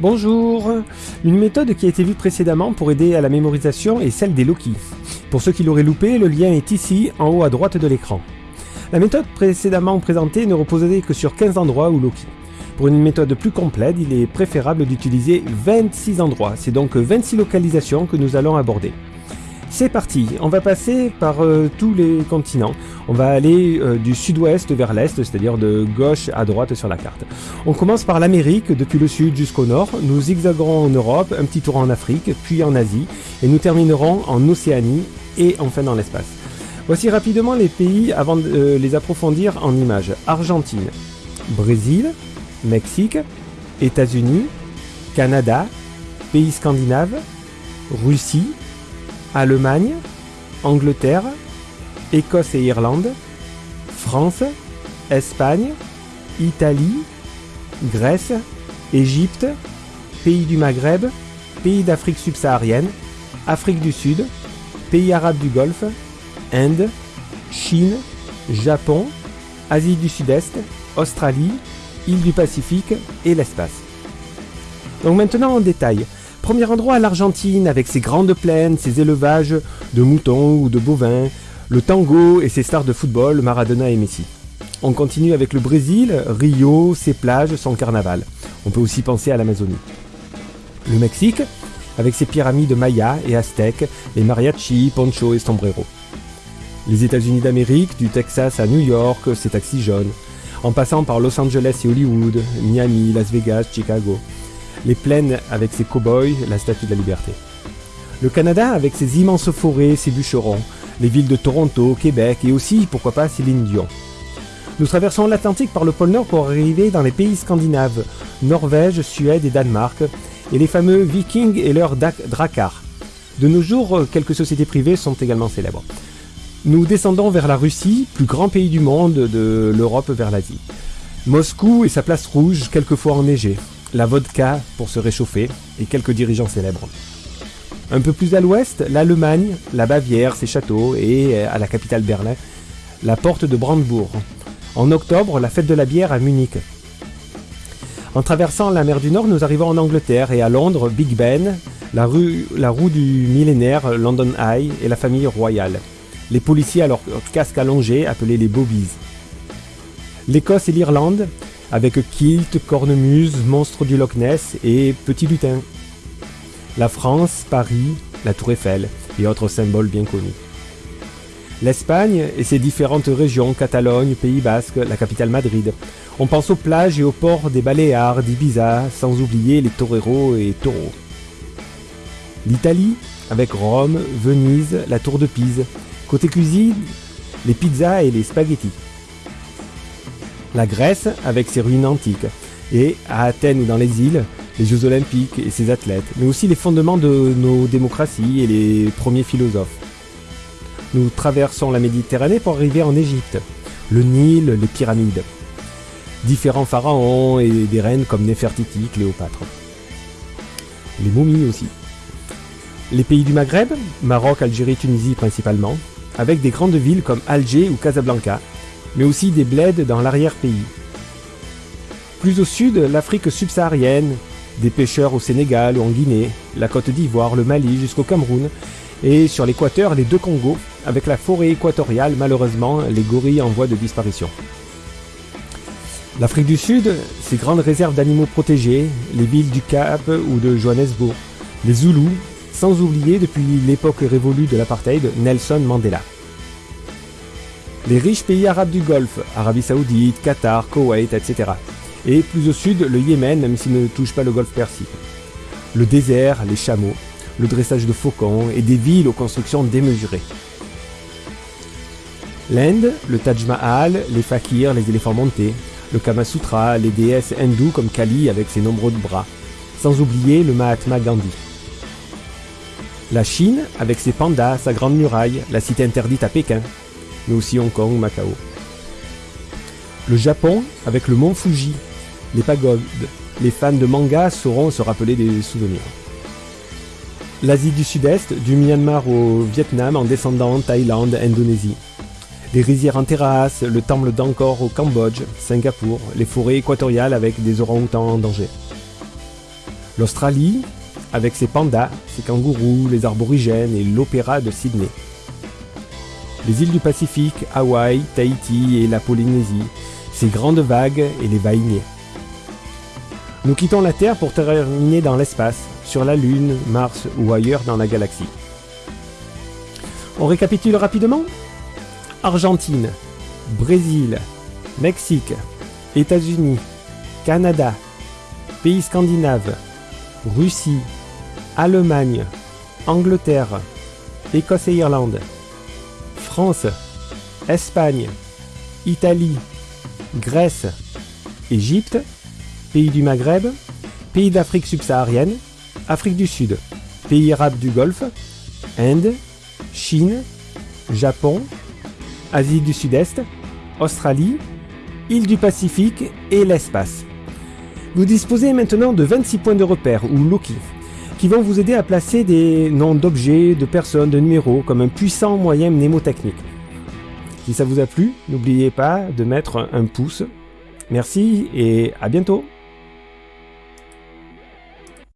Bonjour Une méthode qui a été vue précédemment pour aider à la mémorisation est celle des Loki. Pour ceux qui l'auraient loupé, le lien est ici, en haut à droite de l'écran. La méthode précédemment présentée ne reposait que sur 15 endroits ou Loki. Pour une méthode plus complète, il est préférable d'utiliser 26 endroits, c'est donc 26 localisations que nous allons aborder. C'est parti, on va passer par euh, tous les continents. On va aller euh, du sud-ouest vers l'est, c'est-à-dire de gauche à droite sur la carte. On commence par l'Amérique, depuis le sud jusqu'au nord. Nous zigzagerons en Europe, un petit tour en Afrique, puis en Asie, et nous terminerons en Océanie et enfin dans l'espace. Voici rapidement les pays avant de euh, les approfondir en images. Argentine, Brésil, Mexique, États-Unis, Canada, pays scandinaves, Russie, Allemagne, Angleterre, Écosse et Irlande, France, Espagne, Italie, Grèce, Égypte, pays du Maghreb, pays d'Afrique subsaharienne, Afrique du Sud, pays arabes du Golfe, Inde, Chine, Japon, Asie du Sud-Est, Australie, îles du Pacifique et l'espace. Donc maintenant en détail. Premier endroit, l'Argentine, avec ses grandes plaines, ses élevages de moutons ou de bovins, le tango et ses stars de football, Maradona et Messi. On continue avec le Brésil, Rio, ses plages, son carnaval. On peut aussi penser à l'Amazonie. Le Mexique, avec ses pyramides mayas et aztèques, les mariachis, poncho et sombrero. Les États-Unis d'Amérique, du Texas à New York, ses taxis jaunes, en passant par Los Angeles et Hollywood, Miami, Las Vegas, Chicago les plaines avec ses cow-boys, la statue de la liberté. Le Canada avec ses immenses forêts, ses bûcherons, les villes de Toronto, Québec et aussi, pourquoi pas, Céline Dion. Nous traversons l'Atlantique par le pôle Nord pour arriver dans les pays scandinaves, Norvège, Suède et Danemark, et les fameux Vikings et leurs Drakkar. De nos jours, quelques sociétés privées sont également célèbres. Nous descendons vers la Russie, plus grand pays du monde, de l'Europe vers l'Asie. Moscou et sa place rouge, quelquefois enneigée la vodka pour se réchauffer et quelques dirigeants célèbres. Un peu plus à l'ouest, l'Allemagne, la Bavière, ses châteaux et, euh, à la capitale Berlin, la porte de Brandebourg. En octobre, la fête de la bière à Munich. En traversant la mer du Nord, nous arrivons en Angleterre et à Londres, Big Ben, la, rue, roue du millénaire London Eye et la famille royale. Les policiers à leur casque allongé appelés les bobbies. L'Écosse et l'Irlande, avec kilt, cornemuse, monstre du Loch Ness et petit lutin. La France, Paris, la Tour Eiffel et autres symboles bien connus. L'Espagne et ses différentes régions, Catalogne, Pays Basque, la capitale Madrid. On pense aux plages et aux ports des Baléares, d'Ibiza, sans oublier les toreros et taureaux. L'Italie, avec Rome, Venise, la Tour de Pise. Côté cuisine, les pizzas et les spaghettis la Grèce avec ses ruines antiques, et à Athènes ou dans les îles, les Jeux olympiques et ses athlètes, mais aussi les fondements de nos démocraties et les premiers philosophes. Nous traversons la Méditerranée pour arriver en Égypte, le Nil, les pyramides, différents pharaons et des reines comme Néfertiti, Cléopâtre. Les momies aussi. Les pays du Maghreb, Maroc, Algérie, Tunisie principalement, avec des grandes villes comme Alger ou Casablanca, mais aussi des bleds dans l'arrière-pays. Plus au sud, l'Afrique subsaharienne, des pêcheurs au Sénégal ou en Guinée, la Côte d'Ivoire, le Mali jusqu'au Cameroun, et sur l'équateur, les deux Congos, avec la forêt équatoriale, malheureusement, les gorilles en voie de disparition. L'Afrique du Sud, ses grandes réserves d'animaux protégés, les villes du Cap ou de Johannesburg, les Zoulous, sans oublier depuis l'époque révolue de l'apartheid, Nelson Mandela. Les riches pays arabes du Golfe, Arabie Saoudite, Qatar, Koweït, etc. Et plus au sud, le Yémen, même s'il ne touche pas le Golfe Persique. Le désert, les chameaux, le dressage de faucons et des villes aux constructions démesurées. L'Inde, le Taj Mahal, les fakirs, les éléphants montés, le Kama Sutra, les déesses hindoues comme Kali avec ses nombreux bras, sans oublier le Mahatma Gandhi. La Chine, avec ses pandas, sa grande muraille, la cité interdite à Pékin, mais aussi Hong Kong, Macao. Le Japon, avec le mont Fuji, les pagodes, les fans de manga sauront se rappeler des souvenirs. L'Asie du Sud-Est, du Myanmar au Vietnam en descendant Thaïlande, Indonésie. Les rizières en terrasse, le temple d'Angkor au Cambodge, Singapour, les forêts équatoriales avec des orang-outans en danger. L'Australie, avec ses pandas, ses kangourous, les arborigènes et l'opéra de Sydney. Les îles du Pacifique, Hawaï, Tahiti et la Polynésie, ses grandes vagues et les vainiers. Nous quittons la Terre pour terminer dans l'espace, sur la Lune, Mars ou ailleurs dans la galaxie. On récapitule rapidement Argentine, Brésil, Mexique, États-Unis, Canada, pays scandinaves, Russie, Allemagne, Angleterre, Écosse et Irlande, France, Espagne, Italie, Grèce, Égypte, pays du Maghreb, pays d'Afrique subsaharienne, Afrique du Sud, pays arabes du Golfe, Inde, Chine, Japon, Asie du Sud-Est, Australie, îles du Pacifique et l'espace. Vous disposez maintenant de 26 points de repère, ou Loki, qui vont vous aider à placer des noms d'objets, de personnes, de numéros, comme un puissant moyen mnémotechnique. Si ça vous a plu, n'oubliez pas de mettre un pouce. Merci et à bientôt